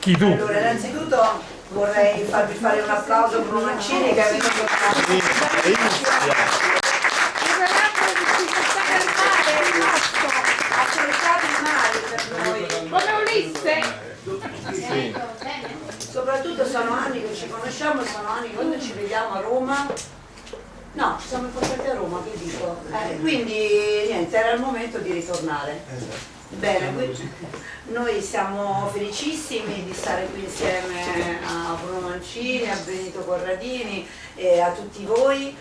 Chi tu? Allora, innanzitutto vorrei farvi fare un applauso a Bruno Mancini che è venuto ha cercato il male per noi. Come Ulisse? Sì. Soprattutto sono anni che ci conosciamo, sono anni che quando ci vediamo a Roma. No, ci siamo incontrati a Roma, che dico. Eh, quindi niente, era il momento di ritornare. Bene, qui- noi siamo felicissimi di stare qui insieme a Bruno Mancini, a Benito Corradini e a tutti voi